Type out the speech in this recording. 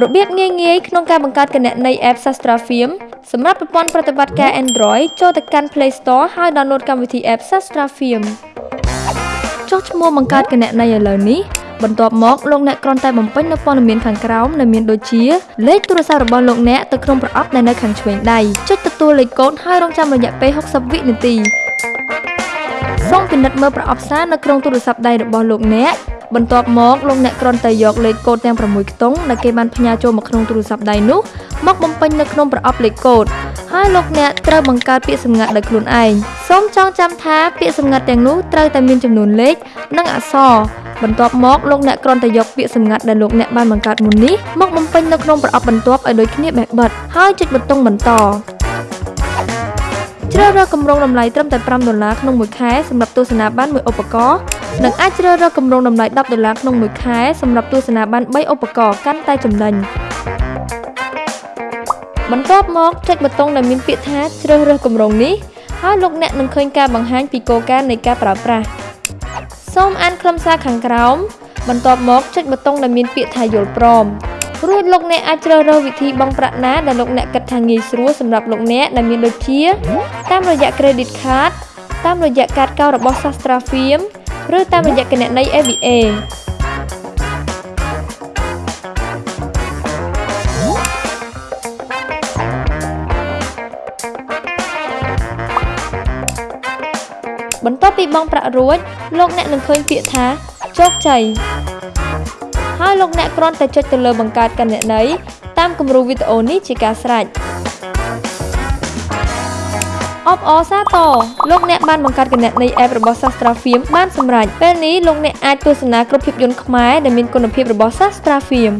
របៀបងាយៗក្នុងការបង្កើតគណនី App Sastra Film សម្រាប់ប្រព័ន្ធប្រតិបត្តិការ Android ចូលទៅកាន់ Play Store ហើយ download កម្មវិធី App Sastra Film ចុះឈ្មោះបង្កើតគណនីឥឡូវនេះបន្ទាប់មកលោកអ្នកគ្រាន់តែបំពេញនូវព័ត៌មានខាងក្រោមដែលមានដូចជាលេខទូរស័ព្ទរបស់លោកអ្នកទៅក្នុងប្រអប់ដែលនៅខាងឆ្វេងដៃចុចទទួលលេខកូដហើយរងចាំរយៈពេល60វិនាទីសូមពិនិត្យមើលប្រអប់សារនៅក្នុងទូរស័ព្ទដៃរបស់លោកអ្នក បន្ទាប់មកលោកអ្នកគ្រាន់តែយកលេខកូដទាំង6ខ្ទង់ដែលគេបានផ្ញើចូលមកក្នុងទូរស័ព្ទដៃនោះមកបំពេញនៅក្នុងប្រអប់លេខកូដហើយលោកអ្នកត្រូវបង្កើតពាក្យសម្ងាត់ដោយខ្លួនឯងសូមចងចាំថាពាក្យសម្ងាត់ទាំងនោះត្រូវតែមានចំនួនលេខនិងអក្សរបន្ទាប់មកលោកអ្នកគ្រាន់តែយកពាក្យសម្ងាត់ដែលលោកអ្នកបានបង្កើតមុននេះមកបំពេញនៅក្នុងប្រអប់បន្ទាប់ឲ្យដូចគ្នាបែបបិទហើយចុចប៊ូតុងបន្ត ជ្រើសរើសគម្រោងតម្លៃត្រឹមតែ5ដុល្លារក្នុងមួយខែសម្រាប់ទស្សនាបានមួយឧបករណ៍និងអាចជ្រើសរើសគម្រោងតម្លៃ10ដុល្លារក្នុងមួយខែសម្រាប់ទស្សនាបាន3ឧបករណ៍កាន់តែចំណេញបន្ទាប់មកចុចប៊ូតុងដែលមានពាក្យថាជ្រើសរើសគម្រោងនេះហើយលោកអ្នកនឹងឃើញការបង្ហាញពីគោលការណ៍នៃការប្រើប្រាស់សូមអានខ្លឹមសារខាងក្រោមបន្ទាប់មកចុចប៊ូតុងដែលមានពាក្យថាយល់ព្រម រួចលោកអ្នកអាចជ្រើសរើសវិធីបង់ប្រាក់ណាដែលលោកអ្នកគិតថាងាយស្រួលសម្រាប់លោកអ្នកដែលមានដូចជាតាមរយៈ credit card តាមរយៈកាតកោរបស់ Sastra Film ឬតាមរយៈគណនី AVA បន្ទាប់ពីបង់ប្រាក់រួចលោកអ្នកនឹងឃើញពាក្យថាជោគជ័យ ហើយលោកអ្នកគ្រាន់តែចុចទៅលើបង្កើតគណនីតាមគំរូវីដេអូនេះជាការស្រេចអបអរសាទរលោកអ្នកបានបង្កើតគណនី App របស់ Sastra Film បានសម្រេចពេលនេះលោកអ្នកអាចទស្សនាគ្រប់ភាពយន្តខ្មែរដែលមានគុណភាពរបស់ Sastra Film